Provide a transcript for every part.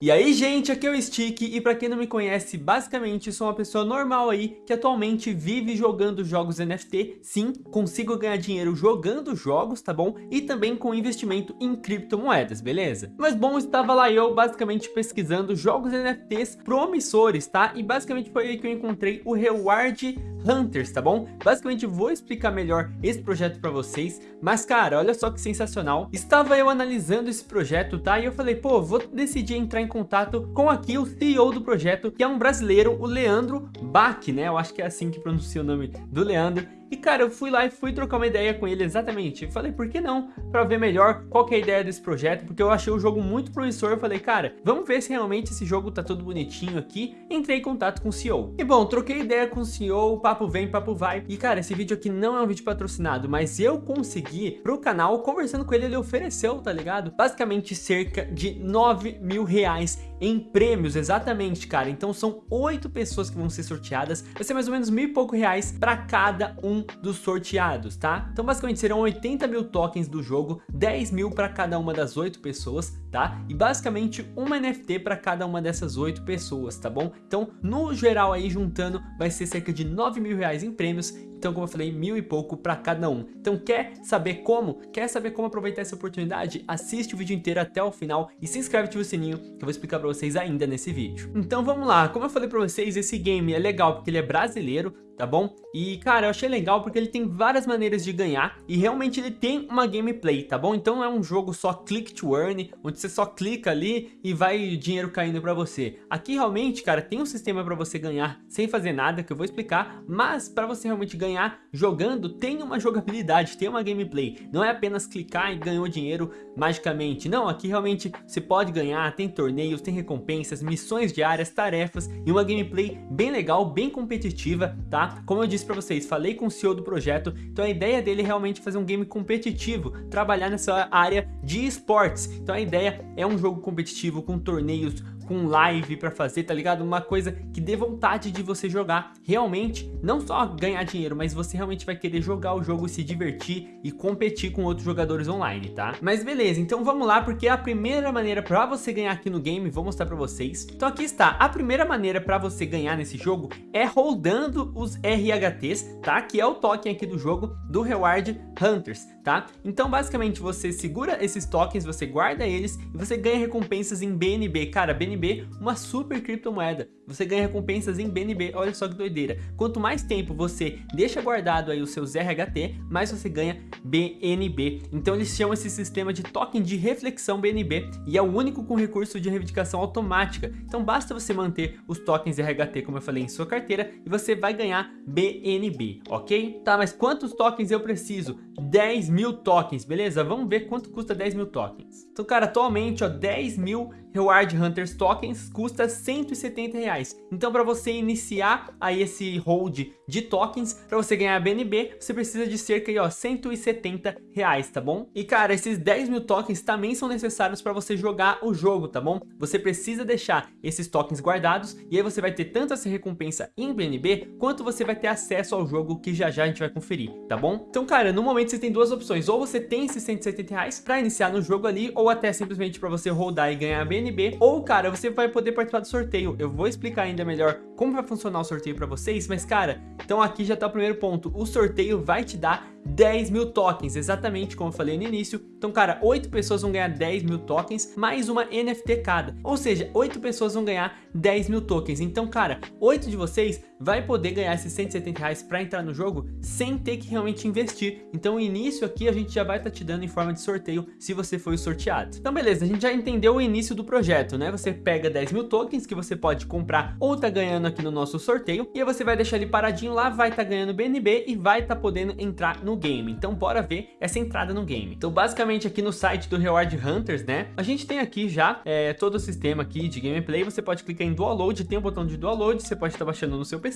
E aí gente, aqui é o Stick e pra quem não me conhece, basicamente sou uma pessoa normal aí que atualmente vive jogando jogos NFT, sim, consigo ganhar dinheiro jogando jogos, tá bom? E também com investimento em criptomoedas, beleza? Mas bom, estava lá eu basicamente pesquisando jogos NFTs promissores, tá? E basicamente foi aí que eu encontrei o Reward Hunters, tá bom? Basicamente vou explicar melhor esse projeto pra vocês, mas cara, olha só que sensacional. Estava eu analisando esse projeto, tá? E eu falei, pô, vou decidir entrar em em contato com aqui o CEO do projeto, que é um brasileiro, o Leandro Bach, né? Eu acho que é assim que pronuncia o nome do Leandro. E cara, eu fui lá e fui trocar uma ideia com ele exatamente. Falei, por que não? Pra ver melhor qual que é a ideia desse projeto, porque eu achei o jogo muito promissor. Eu falei, cara, vamos ver se realmente esse jogo tá todo bonitinho aqui. Entrei em contato com o CEO. E bom, troquei ideia com o CEO, papo vem, papo vai. E cara, esse vídeo aqui não é um vídeo patrocinado, mas eu consegui pro canal, conversando com ele, ele ofereceu, tá ligado? Basicamente cerca de 9 mil reais em prêmios, exatamente, cara. Então são oito pessoas que vão ser sorteadas. Vai ser mais ou menos mil e pouco reais para cada um dos sorteados, tá? Então basicamente serão 80 mil tokens do jogo, 10 mil para cada uma das oito pessoas, tá? E basicamente uma NFT para cada uma dessas oito pessoas, tá bom? Então no geral aí juntando vai ser cerca de 9 mil reais em prêmios então, como eu falei, mil e pouco para cada um. Então, quer saber como? Quer saber como aproveitar essa oportunidade? Assiste o vídeo inteiro até o final e se inscreve e ativa o sininho que eu vou explicar para vocês ainda nesse vídeo. Então, vamos lá. Como eu falei para vocês, esse game é legal porque ele é brasileiro, tá bom? E, cara, eu achei legal porque ele tem várias maneiras de ganhar e realmente ele tem uma gameplay, tá bom? Então é um jogo só click to earn, onde você só clica ali e vai dinheiro caindo pra você. Aqui realmente, cara, tem um sistema pra você ganhar sem fazer nada, que eu vou explicar, mas pra você realmente ganhar jogando, tem uma jogabilidade, tem uma gameplay. Não é apenas clicar e ganhou dinheiro magicamente. Não, aqui realmente você pode ganhar, tem torneios, tem recompensas, missões diárias, tarefas e uma gameplay bem legal, bem competitiva, tá? Como eu disse para vocês, falei com o CEO do projeto, então a ideia dele é realmente fazer um game competitivo, trabalhar nessa área de esportes. Então a ideia é um jogo competitivo com torneios, com live pra fazer, tá ligado? Uma coisa que dê vontade de você jogar realmente, não só ganhar dinheiro, mas você realmente vai querer jogar o jogo, se divertir e competir com outros jogadores online, tá? Mas beleza, então vamos lá, porque a primeira maneira pra você ganhar aqui no game, vou mostrar pra vocês. Então aqui está, a primeira maneira pra você ganhar nesse jogo é rodando os RHTs, tá? Que é o token aqui do jogo do Reward Hunters, tá? Então basicamente você segura esses tokens, você guarda eles e você ganha recompensas em BNB. Cara, BNB uma super criptomoeda. Você ganha recompensas em BNB, olha só que doideira. Quanto mais tempo você deixa guardado aí os seus RHT, mais você ganha BNB. Então eles chamam esse sistema de token de reflexão BNB e é o único com recurso de reivindicação automática. Então basta você manter os tokens RHT, como eu falei, em sua carteira e você vai ganhar BNB, ok? Tá, mas quantos tokens eu preciso? 10 mil tokens, beleza? Vamos ver quanto custa 10 mil tokens. Então, cara, atualmente, ó, 10 mil Reward Hunters Tokens custa 170 reais. Então, para você iniciar aí esse hold de tokens, para você ganhar BNB, você precisa de cerca de ó, 170 reais, tá bom? E cara, esses 10 mil tokens também são necessários para você jogar o jogo, tá bom? Você precisa deixar esses tokens guardados e aí você vai ter tanto essa recompensa em BNB, quanto você vai ter acesso ao jogo que já já a gente vai conferir, tá bom? Então, cara, no momento você tem duas opções, ou você tem esses 170 reais para iniciar no jogo ali, ou até simplesmente para você rodar e ganhar BNB BNB, ou cara, você vai poder participar do sorteio. Eu vou explicar ainda melhor como vai funcionar o sorteio para vocês, mas cara, então aqui já tá o primeiro ponto. O sorteio vai te dar 10 mil tokens, exatamente como eu falei no início. Então, cara, 8 pessoas vão ganhar 10 mil tokens, mais uma NFT cada. Ou seja, 8 pessoas vão ganhar 10 mil tokens. Então, cara, 8 de vocês vai poder ganhar esses 170 reais para entrar no jogo sem ter que realmente investir. Então, o início aqui a gente já vai estar tá te dando em forma de sorteio se você foi sorteado. Então, beleza, a gente já entendeu o início do projeto, né? Você pega 10 mil tokens que você pode comprar ou tá ganhando aqui no nosso sorteio e aí você vai deixar ele paradinho lá, vai estar tá ganhando BNB e vai estar tá podendo entrar no game. Então bora ver essa entrada no game. Então basicamente aqui no site do Reward Hunters, né? A gente tem aqui já é, todo o sistema aqui de gameplay. Você pode clicar em download, tem o um botão de download, você pode estar baixando no seu PC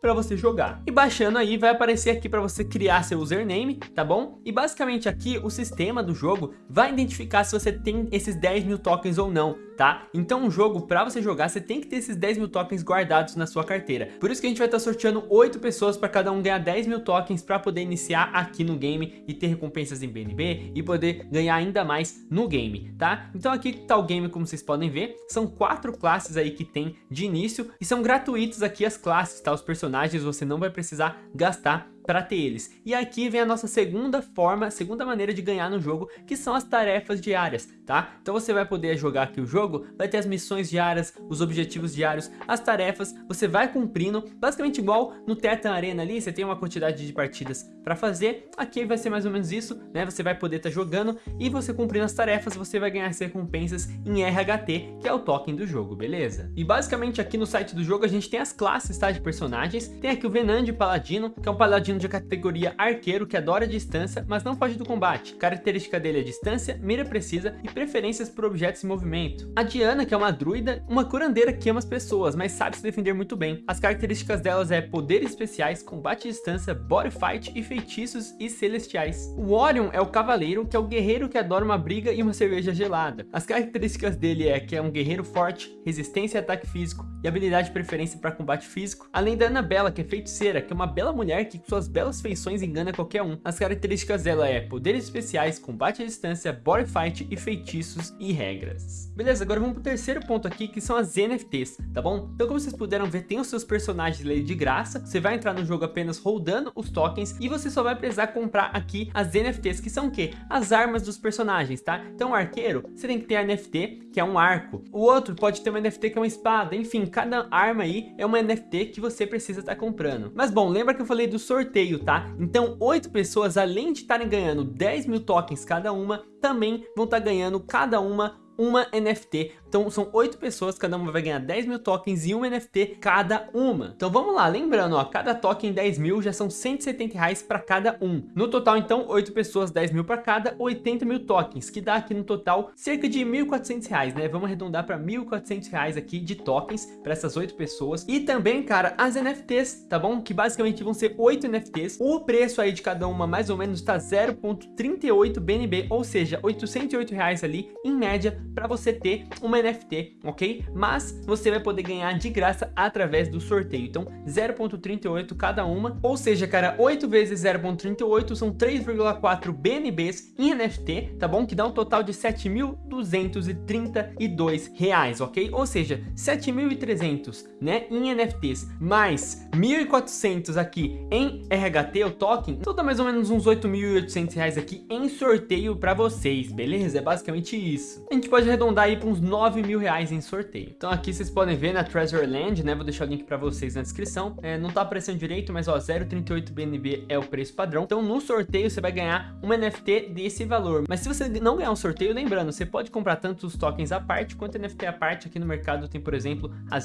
para você jogar. E baixando aí vai aparecer aqui para você criar seu username, tá bom? E basicamente aqui o sistema do jogo vai identificar se você tem esses 10 mil tokens ou não tá? Então um jogo, pra você jogar, você tem que ter esses 10 mil tokens guardados na sua carteira. Por isso que a gente vai estar tá sorteando 8 pessoas para cada um ganhar 10 mil tokens para poder iniciar aqui no game e ter recompensas em BNB e poder ganhar ainda mais no game, tá? Então aqui tá o game, como vocês podem ver, são quatro classes aí que tem de início e são gratuitos aqui as classes, tá? Os personagens você não vai precisar gastar para ter eles. E aqui vem a nossa segunda forma, segunda maneira de ganhar no jogo, que são as tarefas diárias, tá? Então você vai poder jogar aqui o jogo, vai ter as missões diárias, os objetivos diários, as tarefas, você vai cumprindo, basicamente igual no Teta Arena ali, você tem uma quantidade de partidas para fazer, aqui vai ser mais ou menos isso, né? Você vai poder estar tá jogando e você cumprindo as tarefas, você vai ganhar as recompensas em RHT, que é o token do jogo, beleza? E basicamente aqui no site do jogo a gente tem as classes, tá? De personagens, tem aqui o Venande Paladino, que é um paladino de categoria arqueiro que adora distância, mas não foge do combate. Característica dele é distância, mira precisa e preferências por objetos em movimento. A Diana, que é uma druida, uma curandeira que ama as pessoas, mas sabe se defender muito bem. As características delas é poderes especiais, combate à distância, body fight e feitiços e celestiais. O Orion é o cavaleiro, que é o guerreiro que adora uma briga e uma cerveja gelada. As características dele é que é um guerreiro forte, resistência e ataque físico, e habilidade de preferência para combate físico. Além da Anabela, que é feiticeira, que é uma bela mulher que com suas belas feições engana qualquer um. As características dela é poderes especiais, combate à distância, body fight e feitiços e regras. Beleza, agora vamos pro terceiro ponto aqui, que são as NFTs, tá bom? Então como vocês puderam ver, tem os seus personagens ali de graça, você vai entrar no jogo apenas rodando os tokens e você só vai precisar comprar aqui as NFTs, que são o quê? As armas dos personagens, tá? Então o arqueiro, você tem que ter a NFT, que é um arco. O outro pode ter uma NFT que é uma espada, enfim, cada arma aí é uma NFT que você precisa estar tá comprando. Mas bom, lembra que eu falei do sorteio sorteio, tá? Então, oito pessoas, além de estarem ganhando 10 mil tokens cada uma, também vão estar ganhando cada uma uma NFT. Então são oito pessoas, cada uma vai ganhar 10 mil tokens e uma NFT cada uma. Então vamos lá, lembrando, ó, cada token 10 mil já são 170 reais para cada um. No total, então, oito pessoas, 10 mil para cada, 80 mil tokens, que dá aqui no total cerca de 1.400 reais, né? Vamos arredondar para 1.400 reais aqui de tokens para essas oito pessoas. E também, cara, as NFTs, tá bom? Que basicamente vão ser oito NFTs. O preço aí de cada uma mais ou menos está 0.38 BNB, ou seja, 808 reais ali, em média, para você ter uma NFT, ok? Mas você vai poder ganhar de graça através do sorteio. Então, 0.38 cada uma, ou seja, cara, 8 vezes 0.38 são 3,4 BNBs em NFT, tá bom? Que dá um total de 7.232 reais, ok? Ou seja, 7.300, né, em NFTs, mais 1.400 aqui em RHT, o token, então dá mais ou menos uns 8.800 reais aqui em sorteio para vocês, beleza? É basicamente isso. A gente pode arredondar aí para uns 9 mil reais em sorteio. Então aqui vocês podem ver na Treasure Land, né? Vou deixar o link para vocês na descrição. É, não tá aparecendo direito, mas ó, 0,38 BNB é o preço padrão. Então no sorteio você vai ganhar uma NFT desse valor. Mas se você não ganhar um sorteio, lembrando, você pode comprar tanto os tokens à parte quanto NFT à parte. Aqui no mercado tem, por exemplo, a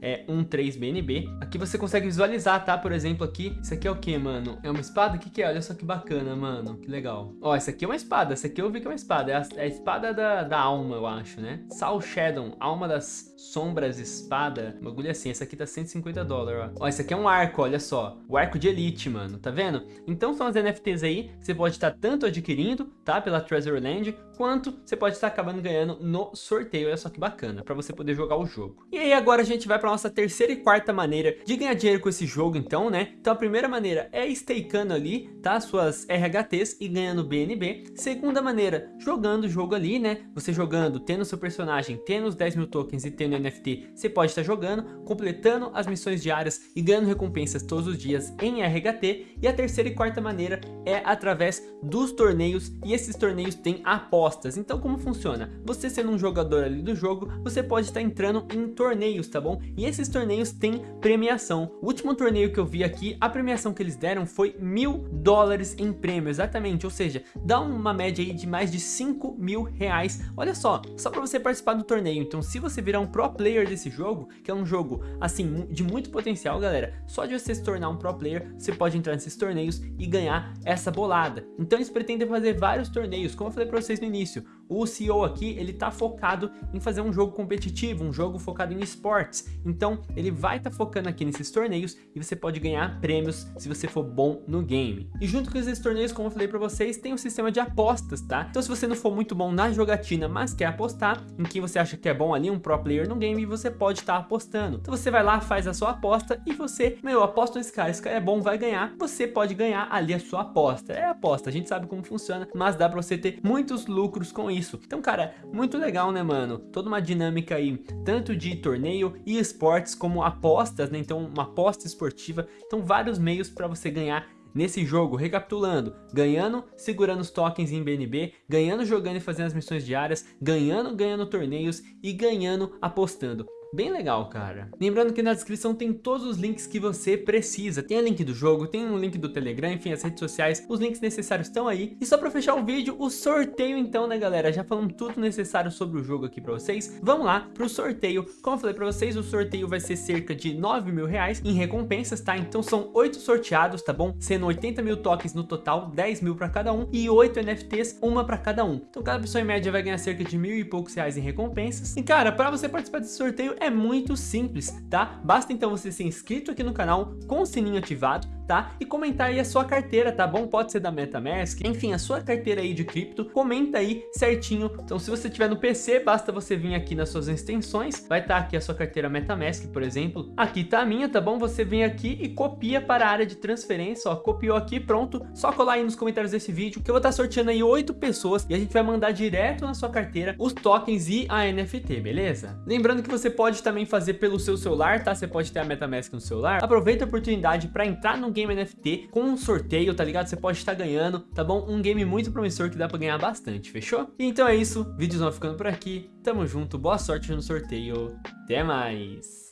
0.13 BNB. Aqui você consegue visualizar, tá? Por exemplo, aqui, isso aqui é o que, mano? É uma espada? O que, que é? Olha só que bacana, mano. Que legal. Ó, essa aqui é uma espada. Essa aqui eu vi que é uma espada. É a, é a espada da, da alma eu acho, né? Sal Shadow, alma das sombras, espada, bagulho assim. Essa aqui tá 150 dólares, ó. Ó, esse aqui é um arco, olha só. O arco de elite, mano, tá vendo? Então são as NFTs aí que você pode estar tanto adquirindo, tá? Pela Treasure Land, quanto você pode estar acabando ganhando no sorteio. Olha só que bacana, pra você poder jogar o jogo. E aí agora a gente vai pra nossa terceira e quarta maneira de ganhar dinheiro com esse jogo, então, né? Então a primeira maneira é stakeando ali, tá? Suas RHTs e ganhando BNB. Segunda maneira, jogando o jogo ali, né? Você jogando jogando, tendo seu personagem, tendo os 10 mil tokens e tendo NFT, você pode estar jogando, completando as missões diárias e ganhando recompensas todos os dias em RHT. E a terceira e quarta maneira é através dos torneios e esses torneios têm apostas. Então como funciona? Você sendo um jogador ali do jogo, você pode estar entrando em torneios, tá bom? E esses torneios têm premiação. O último torneio que eu vi aqui, a premiação que eles deram foi mil dólares em prêmio, exatamente. Ou seja, dá uma média aí de mais de 5 mil reais. Olha só, só para você participar do torneio. Então se você virar um pro player desse jogo, que é um jogo assim de muito potencial, galera, só de você se tornar um pro player, você pode entrar nesses torneios e ganhar essa bolada. Então eles pretendem fazer vários torneios, como eu falei para vocês no início. O CEO aqui, ele tá focado em fazer um jogo competitivo, um jogo focado em esportes. Então, ele vai estar tá focando aqui nesses torneios e você pode ganhar prêmios se você for bom no game. E junto com esses torneios, como eu falei para vocês, tem um sistema de apostas, tá? Então, se você não for muito bom na jogatina, mas quer apostar em quem você acha que é bom ali, um pro player no game, você pode estar tá apostando. Então, você vai lá, faz a sua aposta e você, meu, aposta nesse cara, esse cara é bom, vai ganhar. Você pode ganhar ali a sua aposta. É aposta, a gente sabe como funciona, mas dá para você ter muitos lucros com isso. Então, cara, muito legal, né, mano? Toda uma dinâmica aí, tanto de torneio e esportes, como apostas, né? Então, uma aposta esportiva. Então, vários meios para você ganhar Nesse jogo, recapitulando, ganhando, segurando os tokens em BNB, ganhando jogando e fazendo as missões diárias, ganhando, ganhando torneios e ganhando apostando. Bem legal, cara. Lembrando que na descrição tem todos os links que você precisa. Tem o link do jogo, tem um link do Telegram, enfim, as redes sociais. Os links necessários estão aí. E só pra fechar o vídeo, o sorteio então, né, galera? Já falamos tudo necessário sobre o jogo aqui pra vocês. Vamos lá pro sorteio. Como eu falei pra vocês, o sorteio vai ser cerca de 9 mil reais em recompensas, tá? Então são 8 sorteados, tá bom? Sendo 80 mil tokens no total, 10 mil pra cada um. E 8 NFTs, uma pra cada um. Então cada pessoa em média vai ganhar cerca de mil e poucos reais em recompensas. E cara, pra você participar desse sorteio, é muito simples, tá? Basta então você ser inscrito aqui no canal com o sininho ativado, tá? E comentar aí a sua carteira, tá bom? Pode ser da MetaMask, enfim, a sua carteira aí de cripto, comenta aí certinho. Então se você tiver no PC, basta você vir aqui nas suas extensões, vai estar tá aqui a sua carteira MetaMask, por exemplo. Aqui tá a minha, tá bom? Você vem aqui e copia para a área de transferência, ó, copiou aqui, pronto. Só colar aí nos comentários desse vídeo que eu vou estar tá sorteando aí oito pessoas e a gente vai mandar direto na sua carteira os tokens e a NFT, beleza? Lembrando que você pode também fazer pelo seu celular, tá? Você pode ter a MetaMask no celular. Aproveita a oportunidade para entrar no game NFT com um sorteio, tá ligado? Você pode estar ganhando, tá bom? Um game muito promissor que dá para ganhar bastante, fechou? Então é isso, vídeos vão ficando por aqui. Tamo junto, boa sorte no sorteio. Até mais!